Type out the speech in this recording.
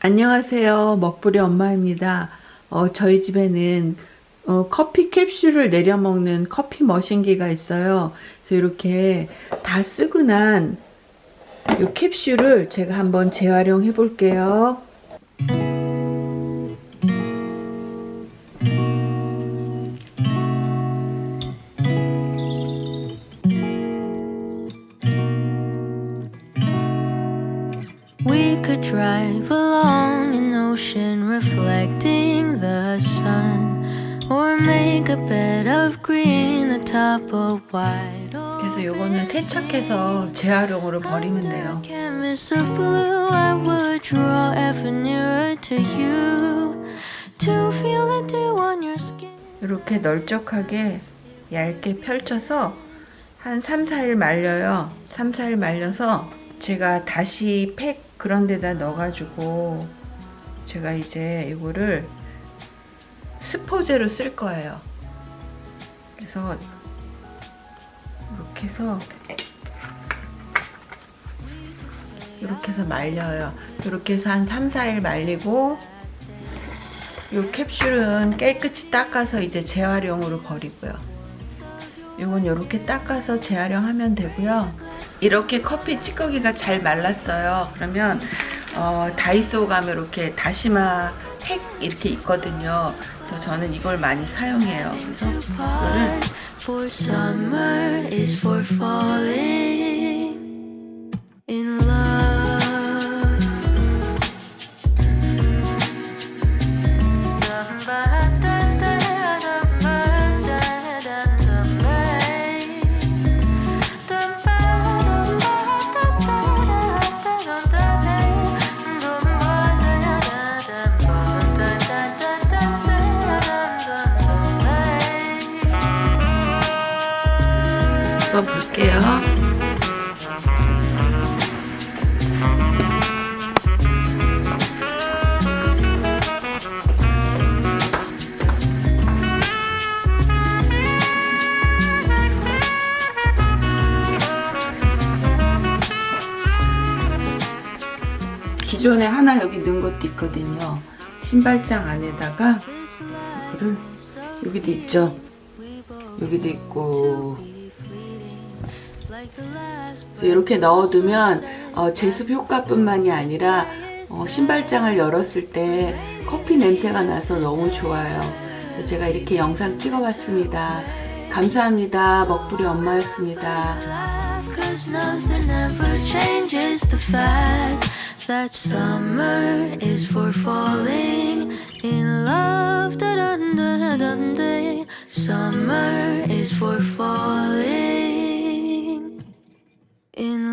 안녕하세요. 먹부리 엄마입니다. 어, 저희 집에는 어, 커피 캡슐을 내려 먹는 커피 머신기가 있어요. 그래서 이렇게 다 쓰고 난 이 캡슐을 제가 한번 재활용해 볼게요. We could drive along an ocean reflecting the sun, or make a bed of green atop a wide 그래서 요거는 세척해서 재활용으로 버리면 돼요. canvas of blue. I would draw ever nearer to you to feel the dew on your skin. 이렇게 널쩍하게 얇게 펼쳐서 한 3, 4일 말려요. 3, 4일 말려서 제가 다시 팩 그런 데다 넣어가지고 제가 이제 이거를 스포제로 쓸 거예요. 그래서 이렇게 해서 이렇게 해서 말려요. 이렇게 해서 한 3, 4일 말리고 이 캡슐은 깨끗이 닦아서 이제 재활용으로 버리고요. 이건 이렇게 닦아서 재활용하면 되고요. 이렇게 커피 찌꺼기가 잘 말랐어요. 그러면 어, 다이소 가면 이렇게 다시마 팩 이렇게 있거든요. 그래서 저는 이걸 많이 사용해요. 그래서 이거를 한번 볼게요. 기존에 하나 여기 넣은 것도 있거든요. 신발장 안에다가 이거를 여기도 있죠. 여기도 있고 이렇게 넣어두면 어, 제습 효과뿐만이 아니라 어, 신발장을 열었을 때 커피 냄새가 나서 너무 좋아요. 제가 이렇게 영상 찍어봤습니다. 감사합니다. 먹부리 엄마였습니다. Summer is for falling in